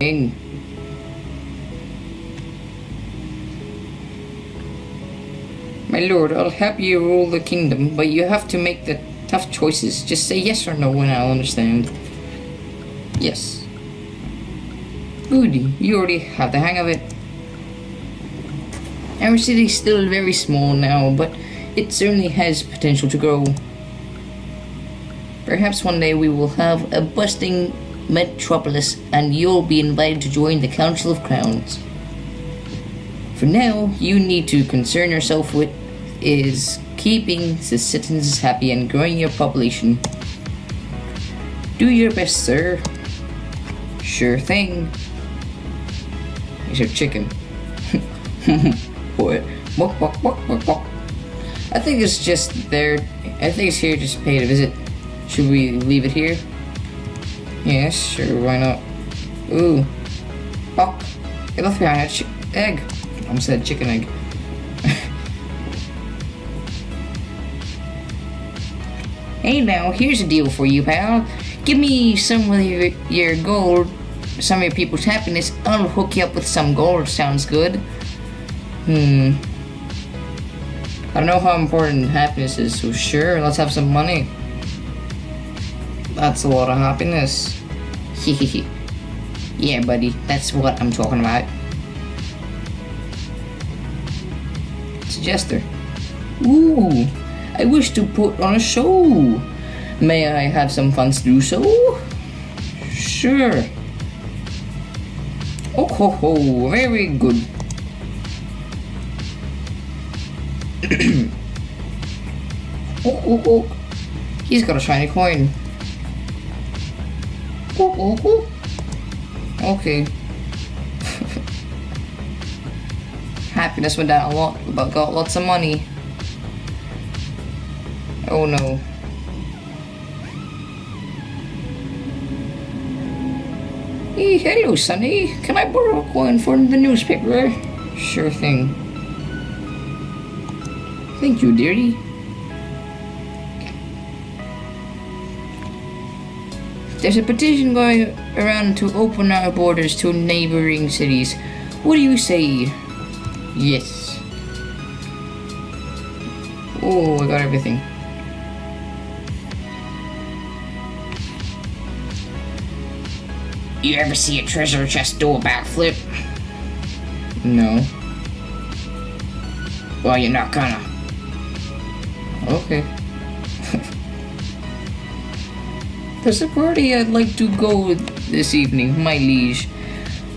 My lord, I'll help you rule the kingdom, but you have to make the tough choices. Just say yes or no and I'll understand. Yes. Good, you already have the hang of it. Our city is still very small now, but it certainly has potential to grow. Perhaps one day we will have a bustling metropolis and you'll be invited to join the Council of Crowns. For now, you need to concern yourself with is keeping the citizens happy and growing your population. Do your best, sir. Sure thing. Here's your chicken. what? Walk, walk, walk, walk, walk. I think it's just there. I think it's here just pay a visit. Should we leave it here? Yes, sure, why not? Ooh. Fuck. It left behind a chi egg. I almost said chicken egg. hey now, here's a deal for you, pal. Give me some of your, your gold, some of your people's happiness. I'll hook you up with some gold. Sounds good. Hmm. I don't know how important happiness is, so sure, let's have some money. That's a lot of happiness. Hehehe. yeah, buddy, that's what I'm talking about. Jester. Ooh, I wish to put on a show. May I have some funds to do so? Sure. Oh ho ho, very good. oh, oh, oh. He's got a shiny coin. Okay. Happiness went down a lot, but got lots of money. Oh no. Hey, hello, Sonny. Can I borrow a coin from the newspaper? Sure thing. Thank you, dearie. There's a petition going around to open our borders to neighboring cities. What do you say? Yes. Oh, I got everything. You ever see a treasure chest do a backflip? No. Well, you're not gonna. Okay. There's a party I'd like to go with this evening, my liege.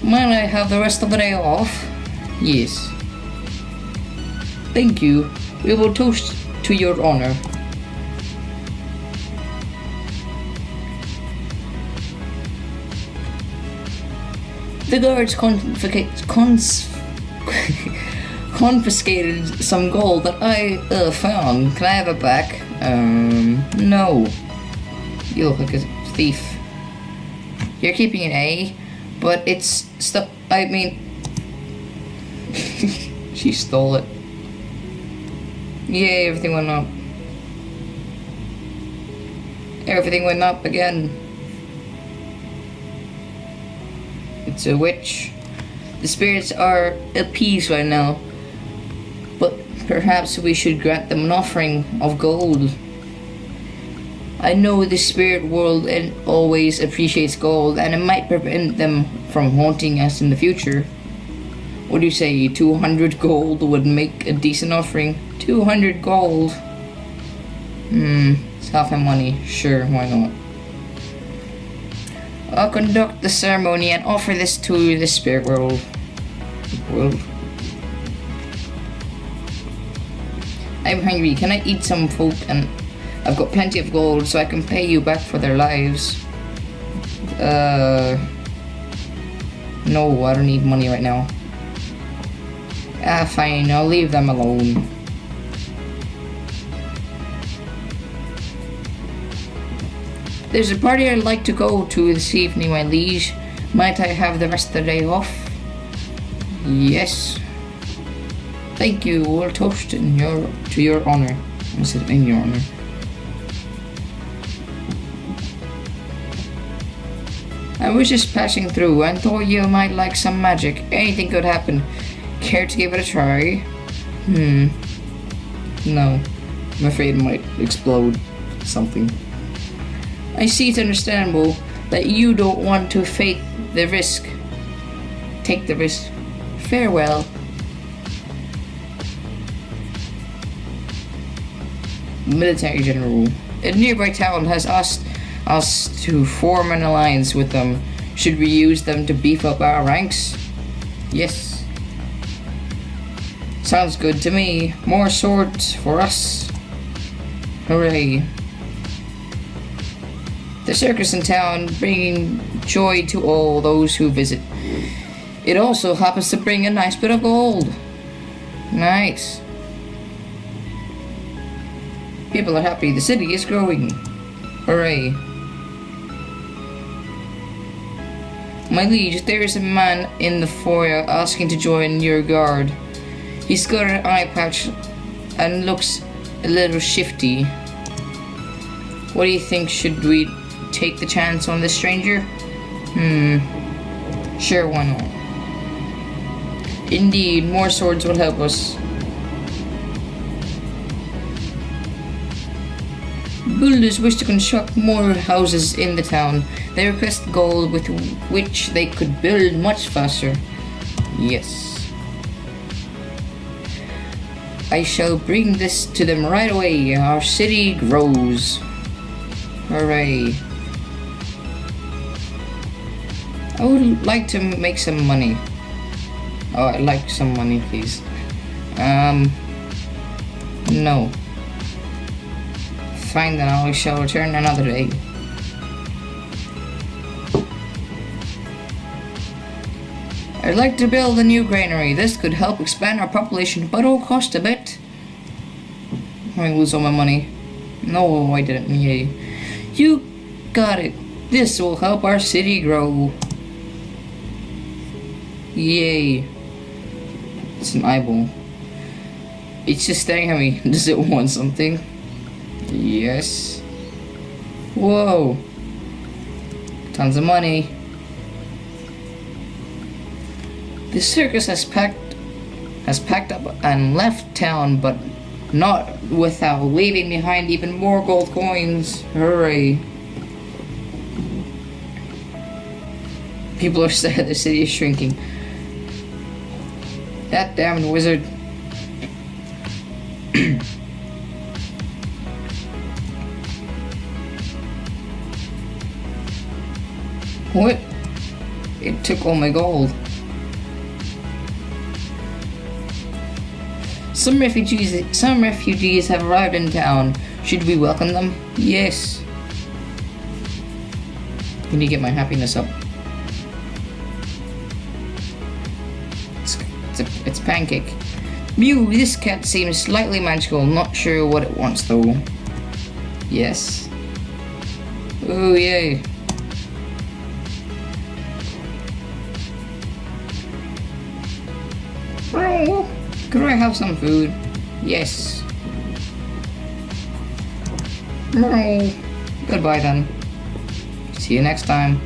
Might I have the rest of the day off? Yes. Thank you. We will toast to your honor. The guards confiscate, cons confiscated some gold that I uh, found. Can I have it back? Um, no. You look like a thief. You're keeping an A, but it's stuff. I mean, she stole it. Yay, everything went up. Everything went up again. It's a witch. The spirits are at peace right now. But perhaps we should grant them an offering of gold. I know the spirit world and always appreciates gold and it might prevent them from haunting us in the future. What do you say, 200 gold would make a decent offering? 200 gold? Hmm, it's half my money. Sure, why not? I'll conduct the ceremony and offer this to the spirit world. World. I'm hungry. Can I eat some food and I've got plenty of gold, so I can pay you back for their lives. Uh, no, I don't need money right now. Ah, fine, I'll leave them alone. There's a party I'd like to go to this evening, my liege. Might I have the rest of the day off? Yes. Thank you. We'll toast in your to your honor. I said in your honor. I was just passing through and thought you might like some magic. Anything could happen. Care to give it a try? Hmm. No. I'm afraid it might explode something. I see it's understandable that you don't want to take the risk. Take the risk. Farewell. Military General. A nearby town has asked us to form an alliance with them. Should we use them to beef up our ranks? Yes. Sounds good to me. More swords for us. Hooray. The circus in town bringing joy to all those who visit. It also happens to bring a nice bit of gold. Nice. People are happy. The city is growing. Hooray. My liege, there is a man in the foyer asking to join your guard. He's got an eye patch and looks a little shifty. What do you think? Should we take the chance on this stranger? Hmm. Sure, why not? Indeed, more swords will help us. Builders wish to construct more houses in the town. They request gold with which they could build much faster. Yes. I shall bring this to them right away. Our city grows. Hooray. I would like to make some money. Oh, I'd like some money, please. Um, no. Fine then, I shall return another day. I'd like to build a new granary. This could help expand our population, but it'll cost a bit. I'm lose all my money. No, I didn't. Yay. You got it. This will help our city grow. Yay. It's an eyeball. It's just staring at me. Does it want something? Yes. Whoa. Tons of money. The circus has packed has packed up and left town, but not without leaving behind even more gold coins. Hurry. People are sad the city is shrinking. That damn wizard. what? It took all my gold. Some refugees some refugees have arrived in town. Should we welcome them? Yes. Can you get my happiness up? It's, it's, a, it's pancake. Mew, this cat seems slightly magical. Not sure what it wants though. Yes. Oh yay. Could I have some food? Yes. No. Goodbye then. See you next time.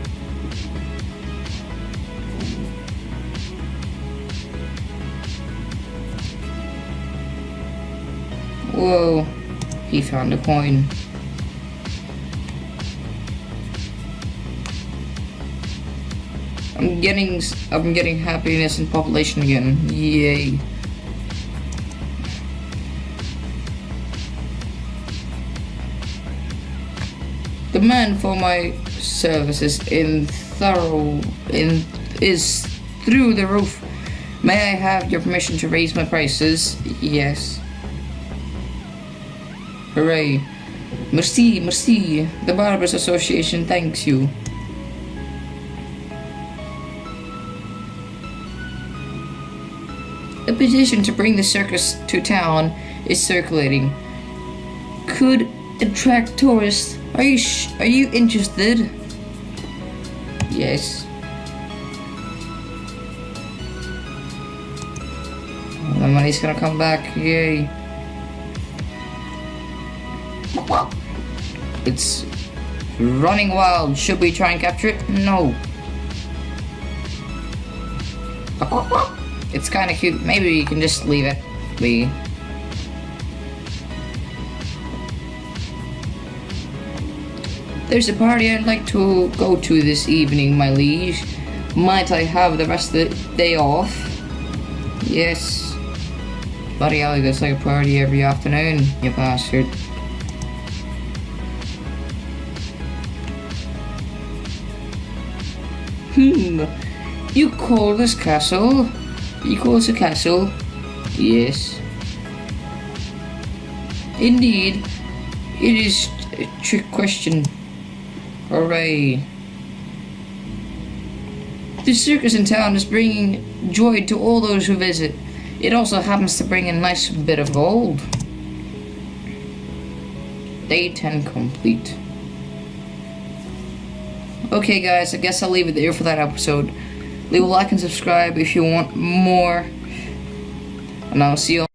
Whoa. He found a coin. I'm getting I'm getting happiness in population again. Yay. The demand for my services in thorough in is through the roof. May I have your permission to raise my prices? Yes. Hooray. Merci, merci. The Barbers Association thanks you. Petition to bring the circus to town is circulating. Could attract tourists are you are you interested? Yes. The money's gonna come back, yay. It's running wild. Should we try and capture it? No. It's kind of cute. Maybe you can just leave it be. There's a party I'd like to go to this evening, my liege. Might I have the rest of the day off? Yes. Bloody hell, there's like a party every afternoon, you bastard. Hmm. You call this castle? Call a castle? Yes. Indeed. It is a trick question. Hooray. The circus in town is bringing joy to all those who visit. It also happens to bring a nice bit of gold. Day 10 complete. Okay guys, I guess I'll leave it there for that episode. Leave a like and subscribe if you want more. And I'll see you